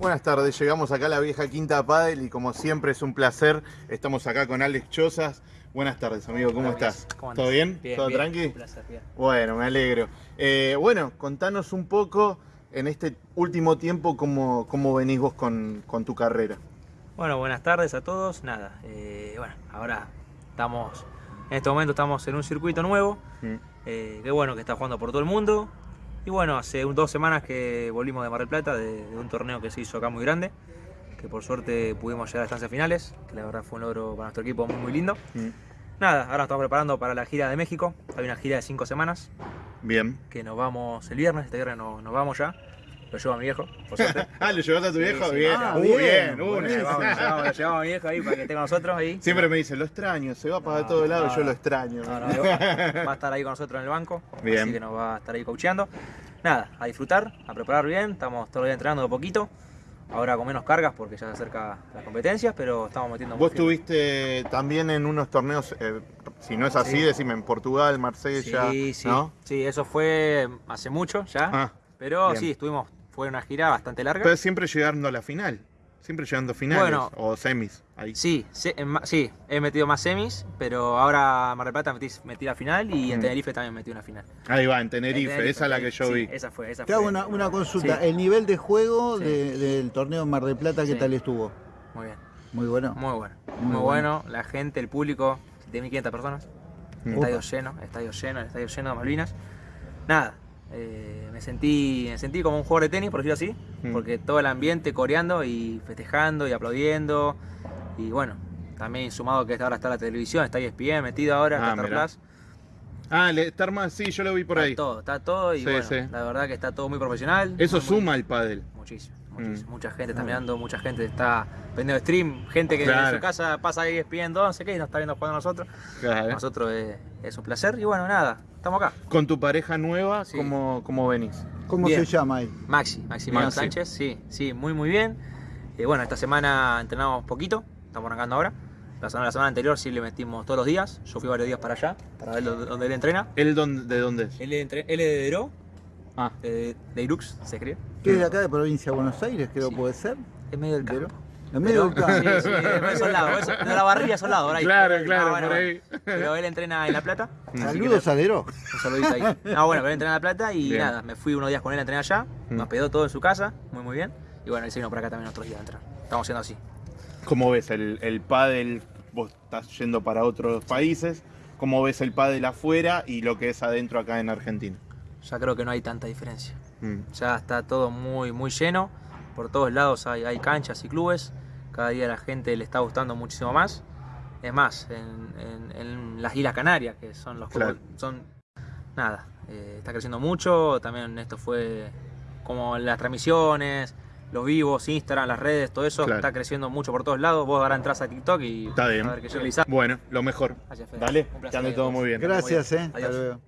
Buenas tardes, llegamos acá a la vieja Quinta Padel y como siempre es un placer, estamos acá con Alex Chozas. Buenas tardes, amigo, ¿cómo estás? ¿Todo bien? Bien, ¿Todo bien, tranqui? Un placer, bien. Bueno, me alegro. Eh, bueno, contanos un poco en este último tiempo cómo, cómo venís vos con, con tu carrera. Bueno, buenas tardes a todos. Nada, eh, bueno, ahora estamos, en este momento estamos en un circuito nuevo. Mm. eh, qué bueno que está jugando por todo el mundo. Y bueno, hace dos semanas que volvimos de Mar del Plata, de, de un torneo que se hizo acá muy grande. Que por suerte pudimos llegar a las instancias finales, que la verdad fue un logro para nuestro equipo muy, muy lindo. Mm. Nada, ahora nos estamos preparando para la gira de México. Hay una gira de cinco semanas, Bien. que nos vamos el viernes, este viernes nos, nos vamos ya. Lo llevo a mi viejo, por suerte. ah, ¿lo llevaste a tu viejo? sí. bien. Ah, Uh, bien, bien, Lo llevamos, lo llevamos- lo llevamos a mi viejo ahí para que esté con nosotros ahí. Siempre me dice, lo extraño, se va para No, todos lados, no, yo lo extraño. No, no, va a estar ahí con nosotros en el banco, Bien. así que nos va a estar ahí coacheando. Nada, a disfrutar, a preparar bien, estamos todavía entrenando de poquito. Ahora con menos cargas porque ya se acerca las competencias, pero estamos metiendo muy Vos estuviste también en unos torneos, eh, si no es así, Sí. decime, en Portugal, Marsella, Sí, sí, ¿no? sí, eso fue hace mucho ya, Ah, pero bien. sí, estuvimos, fue una gira bastante larga. pero siempre llegando a la final, siempre llegando a finales Bueno. o semis. Ahí. Sí, sí, sí, he metido más semis, pero ahora en Mar del Plata metí, metí la final y en. Tenerife también metí una final. Ahí va, en Tenerife, En Tenerife, esa es la que yo sí, vi. Esa fue, esa Te fue. hago una, una consulta. Sí. El nivel de juego Sí. de- del torneo Mar del Plata, ¿qué Sí. tal estuvo? Muy bien. Muy bueno. Muy bueno, Muy muy, bueno. bueno. La gente, el público, 7.500 personas. Mm. Estadio lleno, estadio lleno, el estadio lleno de Malvinas. Nada, eh, me, sentí, me sentí como un jugador de tenis, por decirlo así, Mm. porque todo el ambiente coreando y festejando y aplaudiendo. Y bueno, también sumado que ahora está la televisión, está ESPN metido ahora, Ah, está Star. Plus. Ah, está armado, sí, yo lo vi por está ahí. todo, está todo y Sí, bueno, sí. la verdad que está todo muy profesional. Eso muy, suma el pádel. Muchísimo, Mm. Mucha gente está mirando, mucha gente está vendiendo stream, gente que Claro. en su casa pasa ahí ESPN, no sé qué, y nos está viendo jugando a nosotros. Claro. Para nosotros es, es un placer y bueno, nada, estamos acá. Con tu pareja nueva, Sí. ¿cómo, ¿cómo venís? ¿Cómo Bien. se llama ahí? Maxi, Maximiliano Maxi. Sánchez, sí, sí, muy muy bien. Eh, bueno, esta semana entrenamos poquito, estamos arrancando ahora. La semana, la semana anterior sí le metimos todos los días, yo fui varios días para allá, para ver donde él entrena. ¿Él dónde- de dónde es? Él, entre- él es de Deró, Ah, de, de Irux, se cree. ¿Qué es de acá de provincia de Buenos Aires? Creo Sí. puede ser. Es medio del campo. En medio del campo. Sí, sí, de esos lados, eso- de la barrilla esos lados, por ahí. Claro, claro, No, bueno, por bueno. ahí. Pero él entrena en La Plata. que Saludos a Deró. Un saludito ahí. No, bueno, pero él entrena en La Plata y Bien. nada, me fui unos días con él a entrenar allá, Mm. nos pedó todo en su casa, muy muy bien. Y bueno, él se vino por acá también otros días a entrenar. Estamos haciendo así. ¿Cómo ves el, el pádel? Vos estás yendo para otros países. ¿Cómo ves el pádel afuera y lo que es adentro acá en Argentina? Ya creo que no hay tanta diferencia. Mm. Ya está todo muy muy lleno. Por todos lados hay, hay canchas y clubes. Cada día a la gente le está gustando muchísimo más. Es más, en, en- en las Islas Canarias, que son los Claro. son nada, eh, está creciendo mucho. También esto fue como las transmisiones, los vivos, Instagram, las redes, todo eso Claro. está creciendo mucho por todos lados. Vos ahora entras a TikTok y Está bien. a ver qué yo realizar. Bueno, lo mejor. Gracias, Fede. Dale, Un placer que ande todo muy bien. Gracias, eh. Hasta luego.